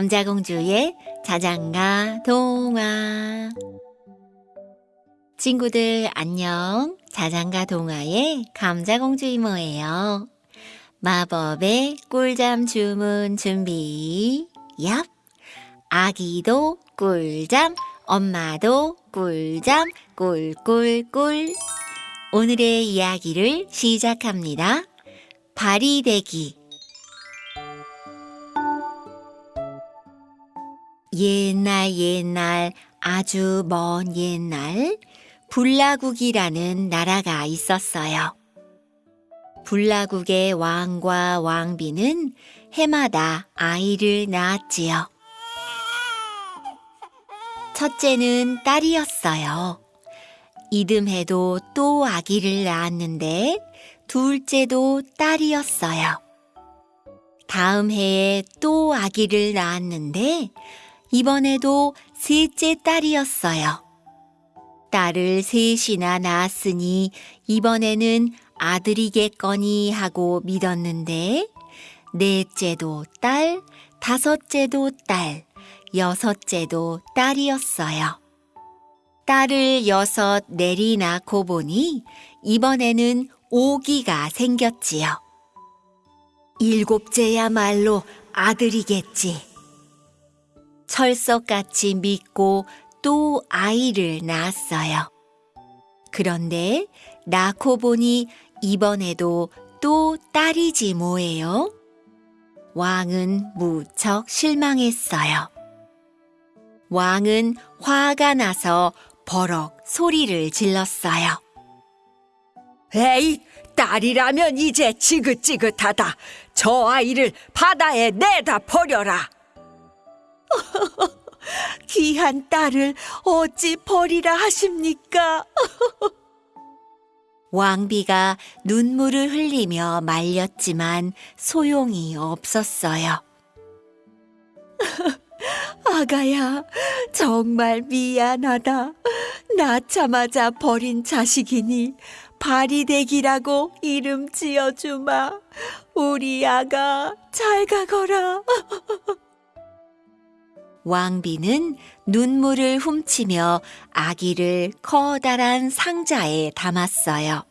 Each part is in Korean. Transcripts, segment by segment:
감자공주의 자장가 동화. 친구들 안녕. 자장가 동화의 감자공주 이모예요? 마법의 꿀잠 주문 준비. 얍. 아기도 꿀잠 엄마도 꿀잠 꿀꿀꿀. 오늘의 이야기를 시작합니다. 바리대기 옛날 옛날 아주 먼 옛날 불라국이라는 나라가 있었어요. 불라국의 왕과 왕비는 해마다 아이를 낳았지요. 첫째는 딸이었어요. 이듬해도 또 아기를 낳았는데 둘째도 딸이었어요. 다음 해에 또 아기를 낳았는데 이번에도 셋째 딸이었어요. 딸을 셋이나 낳았으니 이번에는 아들이겠거니 하고 믿었는데 넷째도 딸, 다섯째도 딸, 여섯째도 딸이었어요. 딸을 여섯 내리 낳고 보니 이번에는 오기가 생겼지요. 일곱째야말로 아들이겠지. 철석같이 믿고 또 아이를 낳았어요. 그런데 낳고 보니 이번에도 또 딸이지 뭐예요? 왕은 무척 실망했어요. 왕은 화가 나서 버럭 소리를 질렀어요. 에이, 딸이라면 이제 지긋지긋하다. 저 아이를 바다에 내다 버려라. 귀한 딸을 어찌 버리라 하십니까? 왕비가 눈물을 흘리며 말렸지만 소용이 없었어요. 아가야, 정말 미안하다. 낳자마자 버린 자식이니 바리대기라고 이름 지어주마. 우리 아가 잘 가거라. 왕비는 눈물을 훔치며 아기를 커다란 상자에 담았어요.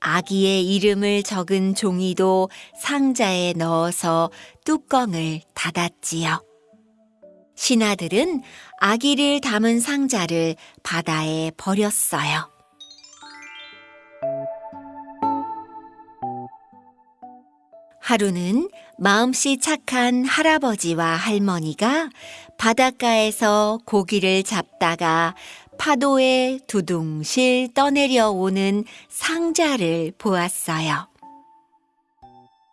아기의 이름을 적은 종이도 상자에 넣어서 뚜껑을 닫았지요. 신하들은 아기를 담은 상자를 바다에 버렸어요. 하루는 마음씨 착한 할아버지와 할머니가 바닷가에서 고기를 잡다가 파도에 두둥실 떠내려 오는 상자를 보았어요.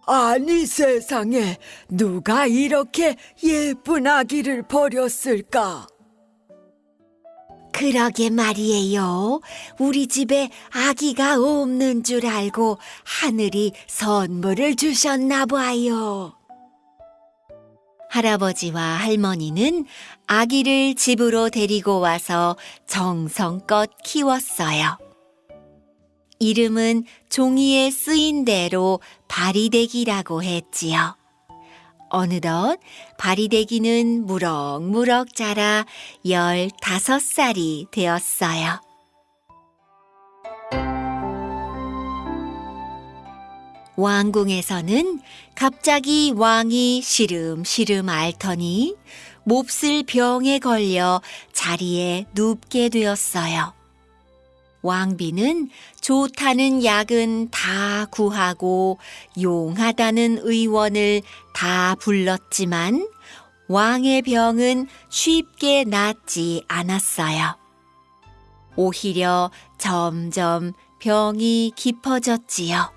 아니 세상에 누가 이렇게 예쁜 아기를 버렸을까? 그러게 말이에요. 우리 집에 아기가 없는 줄 알고 하늘이 선물을 주셨나 봐요. 할아버지와 할머니는 아기를 집으로 데리고 와서 정성껏 키웠어요. 이름은 종이에 쓰인 대로 바리대기라고 했지요. 어느덧 바리대기는 무럭무럭 자라 열다섯 살이 되었어요. 왕궁에서는 갑자기 왕이 시름시름 앓더니 몹쓸 병에 걸려 자리에 눕게 되었어요. 왕비는 좋다는 약은 다 구하고 용하다는 의원을 다 불렀지만 왕의 병은 쉽게 낫지 않았어요. 오히려 점점 병이 깊어졌지요.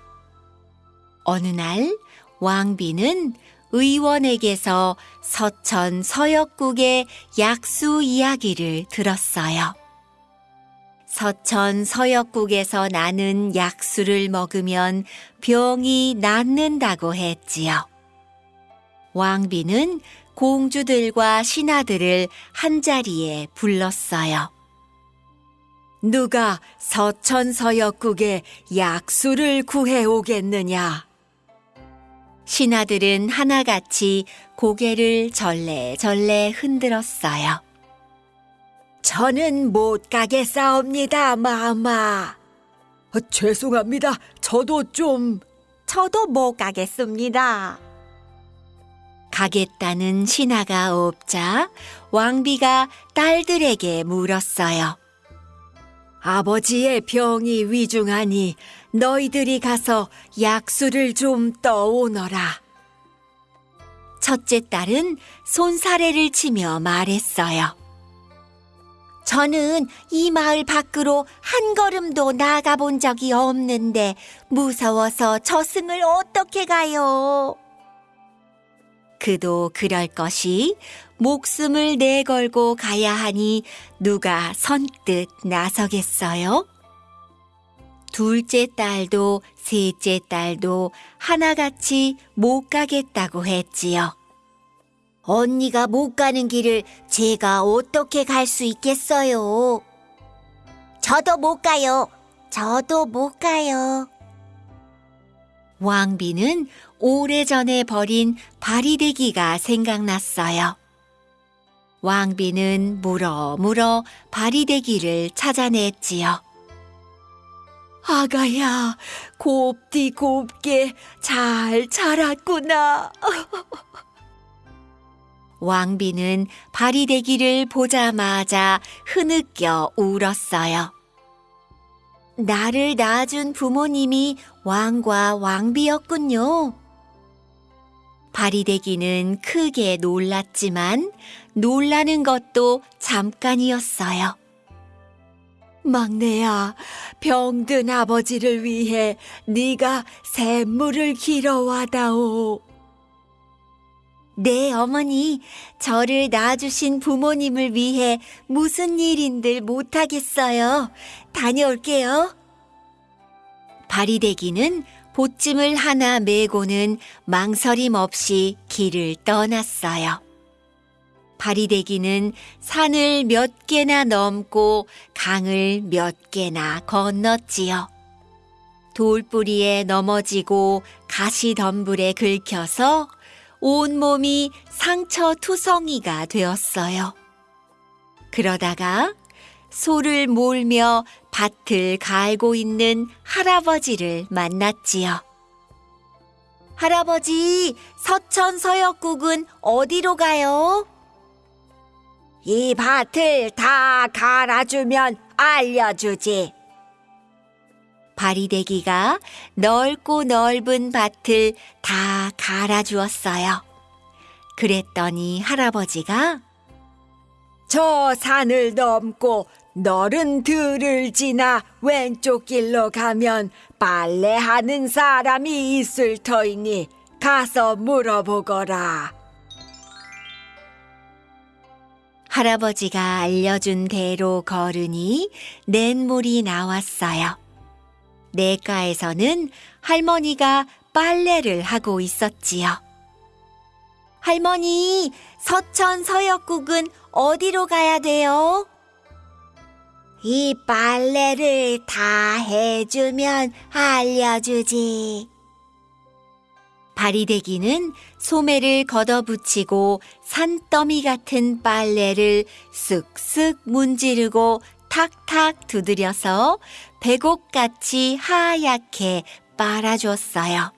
어느 날 왕비는 의원에게서 서천 서역국의 약수 이야기를 들었어요. 서천 서역국에서 나는 약수를 먹으면 병이 낫는다고 했지요. 왕비는 공주들과 신하들을 한자리에 불렀어요. 누가 서천 서역국에 약수를 구해 오겠느냐? 신하들은 하나같이 고개를 절레절레 흔들었어요. 저는 못 가겠사옵니다, 마마. 어, 죄송합니다. 저도 좀 저도 못 가겠습니다. 가겠다는 신하가 없자 왕비가 딸들에게 물었어요. 아버지의 병이 위중하니 너희들이 가서 약수를 좀 떠오너라. 첫째 딸은 손사래를 치며 말했어요. 저는 이 마을 밖으로 한 걸음도 나가 본 적이 없는데 무서워서 저승을 어떻게 가요? 그도 그럴 것이 목숨을 내걸고 가야 하니 누가 선뜻 나서겠어요? 둘째 딸도 셋째 딸도 하나같이 못 가겠다고 했지요. 언니가 못 가는 길을 제가 어떻게 갈 수 있겠어요? 저도 못 가요. 저도 못 가요. 왕비는 오래전에 버린 바리대기가 생각났어요. 왕비는 물어 물어 바리대기를 찾아냈지요. 아가야, 곱디 곱게 잘 자랐구나. 왕비는 바리대기를 보자마자 흐느껴 울었어요. 나를 낳아준 부모님이 왕과 왕비였군요. 바리대기는 크게 놀랐지만 놀라는 것도 잠깐이었어요. 막내야, 병든 아버지를 위해 네가 샘물을 길어와다오. 네, 어머니. 저를 낳아주신 부모님을 위해 무슨 일인들 못하겠어요. 다녀올게요. 바리대기는 보찜을 하나 메고는 망설임 없이 길을 떠났어요. 바리대기는 산을 몇 개나 넘고 강을 몇 개나 건넜지요. 돌뿌리에 넘어지고 가시덤불에 긁혀서 온몸이 상처 투성이가 되었어요. 그러다가 소를 몰며 밭을 갈고 있는 할아버지를 만났지요. 할아버지, 서천 서역국은 어디로 가요? 이 밭을 다 갈아주면 알려주지. 바리대기가 넓고 넓은 밭을 다 갈아주었어요. 그랬더니 할아버지가 저 산을 넘고 너른 들을 지나 왼쪽 길로 가면 빨래하는 사람이 있을 터이니 가서 물어보거라. 할아버지가 알려준 대로 걸으니 냇물이 나왔어요. 냇가에서는 할머니가 빨래를 하고 있었지요. 할머니, 서천 서역국은 어디로 가야 돼요? 이 빨래를 다 해주면 알려주지. 바리대기는 소매를 걷어붙이고 산더미 같은 빨래를 쓱쓱 문지르고 탁탁 두드려서 배곡같이 하얗게 빨아줬어요.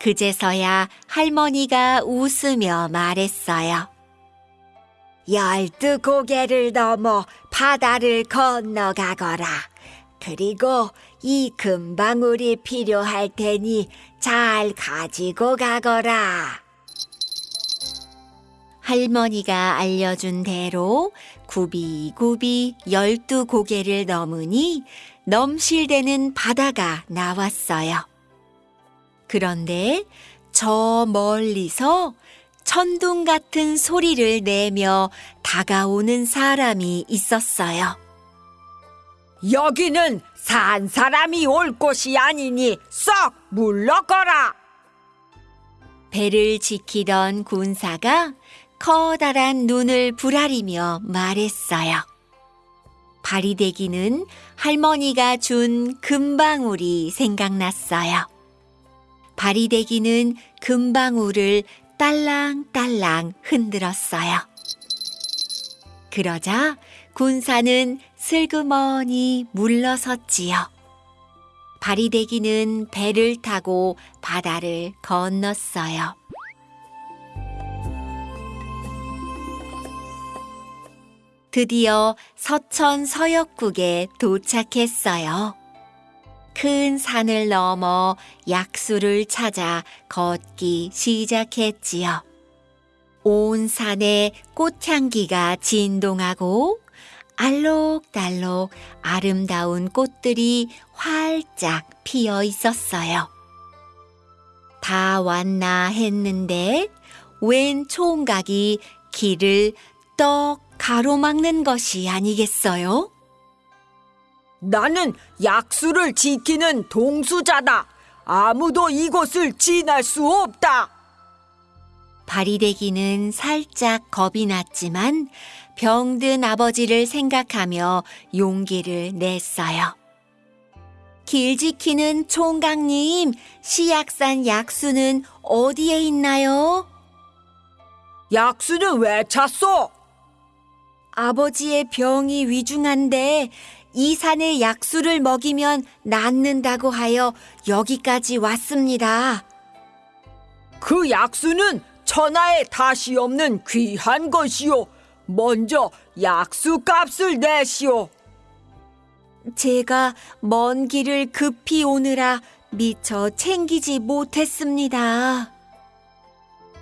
그제서야 할머니가 웃으며 말했어요. 열두 고개를 넘어 바다를 건너가거라. 그리고 이 금방울이 필요할 테니 잘 가지고 가거라. 할머니가 알려준 대로 굽이굽이 열두 고개를 넘으니 넘실대는 바다가 나왔어요. 그런데 저 멀리서 천둥 같은 소리를 내며 다가오는 사람이 있었어요. 여기는 산 사람이 올 곳이 아니니 썩 물러거라. 배를 지키던 군사가 커다란 눈을 부라리며 말했어요. 바리대기는 할머니가 준 금방울이 생각났어요. 바리대기는 금방울을 딸랑딸랑 흔들었어요. 그러자 군사는 슬그머니 물러섰지요. 바리대기는 배를 타고 바다를 건넜어요. 드디어 서천 서역국에 도착했어요. 큰 산을 넘어 약수를 찾아 걷기 시작했지요. 온 산에 꽃향기가 진동하고 알록달록 아름다운 꽃들이 활짝 피어 있었어요. 다 왔나 했는데 웬 총각이 길을 떡 가로막는 것이 아니겠어요? 나는 약수를 지키는 동수자다. 아무도 이곳을 지날 수 없다. 바리대기는 살짝 겁이 났지만 병든 아버지를 생각하며 용기를 냈어요. 길 지키는 총각님, 시약산 약수는 어디에 있나요? 약수는 왜 찾소? 아버지의 병이 위중한데 이 산에 약수를 먹이면 낫는다고 하여 여기까지 왔습니다. 그 약수는 천하에 다시 없는 귀한 것이요. 먼저 약수 값을 내시오. 제가 먼 길을 급히 오느라 미처 챙기지 못했습니다.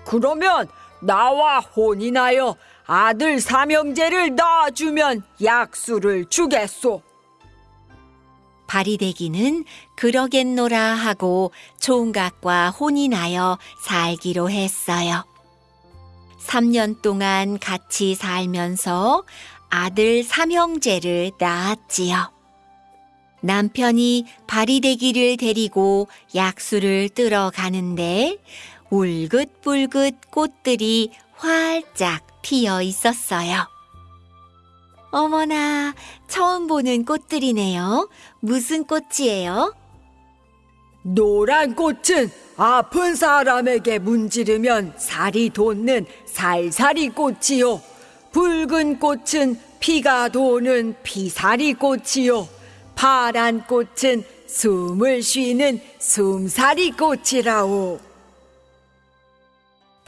그러면 나와 혼인하여 아들 삼형제를 낳아주면 약수를 주겠소. 바리대기는 그러겠노라 하고 총각과 혼인하여 살기로 했어요. 3년 동안 같이 살면서 아들 삼형제를 낳았지요. 남편이 바리대기를 데리고 약수를 뜨러 가는데 울긋불긋 꽃들이 활짝 피어 있었어요. 어머나, 처음 보는 꽃들이네요. 무슨 꽃이에요? 노란 꽃은 아픈 사람에게 문지르면 살이 돋는 살살이 꽃이요. 붉은 꽃은 피가 도는 피살이 꽃이요. 파란 꽃은 숨을 쉬는 숨살이 꽃이라오.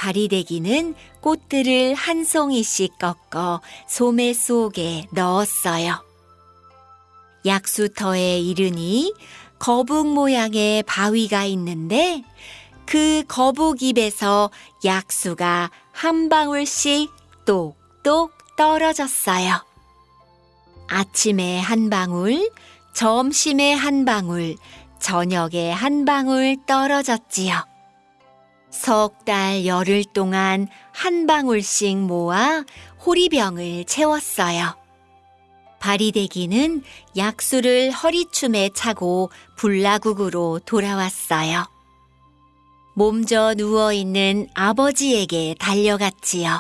바리대기는 꽃들을 한 송이씩 꺾어 소매 속에 넣었어요. 약수터에 이르니 거북 모양의 바위가 있는데 그 거북 입에서 약수가 한 방울씩 똑똑 떨어졌어요. 아침에 한 방울, 점심에 한 방울, 저녁에 한 방울 떨어졌지요. 석 달 열흘 동안 한 방울씩 모아 호리병을 채웠어요. 바리대기는 약수를 허리춤에 차고 불나국으로 돌아왔어요. 몸져 누워있는 아버지에게 달려갔지요.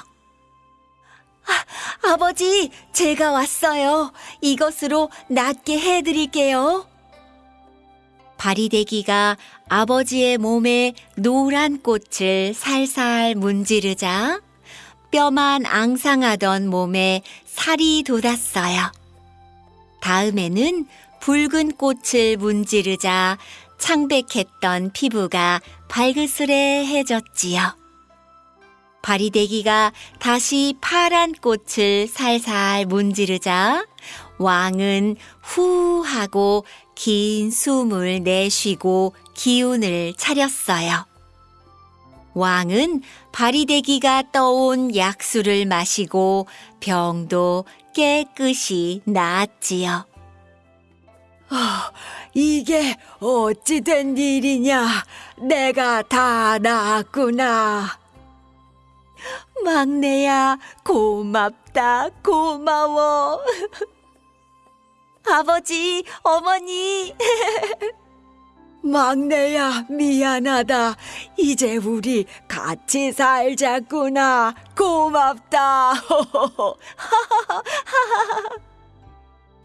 아, 아버지, 제가 왔어요. 이것으로 낫게 해드릴게요. 바리대기가 아버지의 몸에 노란 꽃을 살살 문지르자 뼈만 앙상하던 몸에 살이 돋았어요. 다음에는 붉은 꽃을 문지르자 창백했던 피부가 발그스레해졌지요. 바리대기가 다시 파란 꽃을 살살 문지르자 왕은 후 하고 긴 숨을 내쉬고 기운을 차렸어요. 왕은 바리대기가 떠온 약수를 마시고 병도 깨끗이 나았지요. 이게 어찌 된 일이냐? 내가 다 나았구나. 막내야, 고맙다, 고마워. 아버지, 어머니. 막내야, 미안하다. 이제 우리 같이 살자꾸나. 고맙다.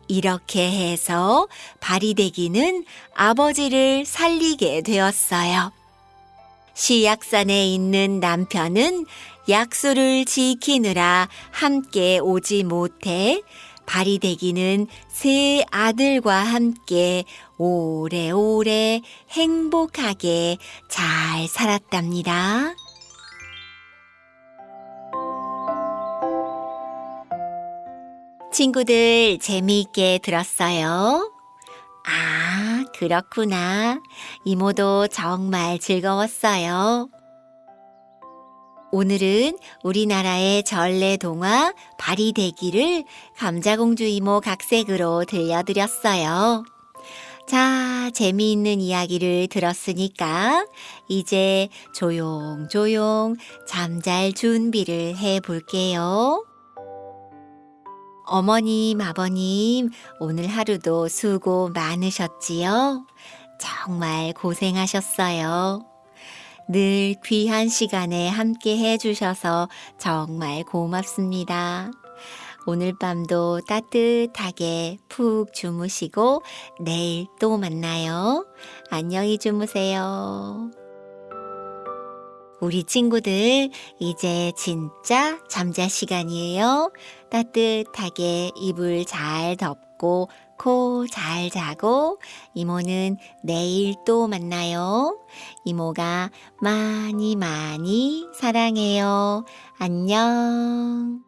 이렇게 해서 바리대기는 아버지를 살리게 되었어요. 시약산에 있는 남편은 약속을 지키느라 함께 오지 못해 바리대기는 세 아들과 함께 오래오래 행복하게 잘 살았답니다. 친구들 재미있게 들었어요? 아, 그렇구나. 이모도 정말 즐거웠어요. 오늘은 우리나라의 전래 동화 바리대기를 감자공주 이모 각색으로 들려드렸어요. 자, 재미있는 이야기를 들었으니까 이제 조용조용 잠잘 준비를 해 볼게요. 어머님, 아버님, 오늘 하루도 수고 많으셨지요? 정말 고생하셨어요. 늘 귀한 시간에 함께 해주셔서 정말 고맙습니다. 오늘 밤도 따뜻하게 푹 주무시고 내일 또 만나요. 안녕히 주무세요. 우리 친구들, 이제 진짜 잠잘 시간이에요. 따뜻하게 이불 잘 덮고 코잘 자고 이모는 내일 또 만나요. 이모가 많이 많이 사랑해요. 안녕.